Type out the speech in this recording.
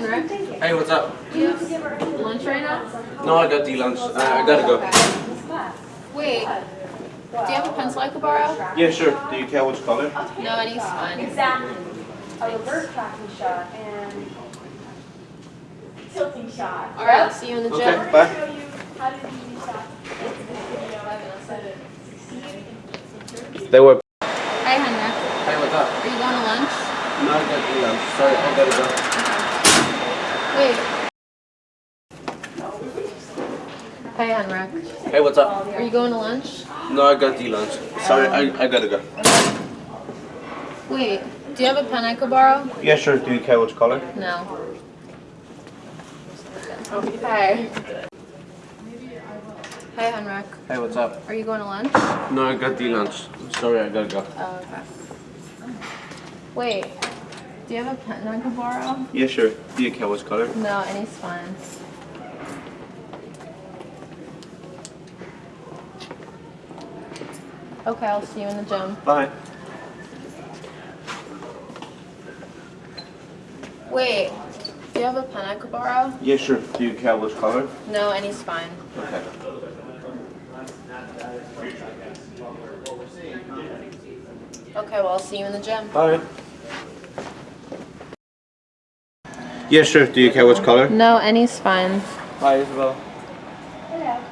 Henrik. Hey, what's up? Do you have lunch right now? No, I got the lunch. Uh, I gotta go. Wait. Do you have a pencil I could borrow? Yeah, sure. Do you care which color? No, any's fine. Exactly. A reverse tracking shot and tilting shot. All right, I'll see you in the gym. Okay, bye. Show you how to do these shots. They were. Hey, Henrik. Hey, what's up? Are you going to lunch? No, I got the lunch. Sorry, I gotta go. Wait. Hey, Henrik. Hey, what's up? Are you going to lunch? No, I got the lunch. Sorry, I, I gotta go. Wait. Do you have a pen I could borrow? Yeah, sure. Do you care which color? No. Hey. Hey, Henrik. Hey, what's up? Are you going to lunch? No, I got the lunch. Sorry, I gotta go. Oh, okay. Wait. Do you have a pen I could borrow? Yeah, sure. Do you care which color? No, any's fine. Okay, I'll see you in the gym. Bye. Wait, do you have a pen I could borrow? Yeah, sure. Do you care which color? No, any's fine. Okay. Okay, well, I'll see you in the gym. Bye. Yeah, sure. Do you care which color? No, any's fine. Bye, Isabel. Yeah.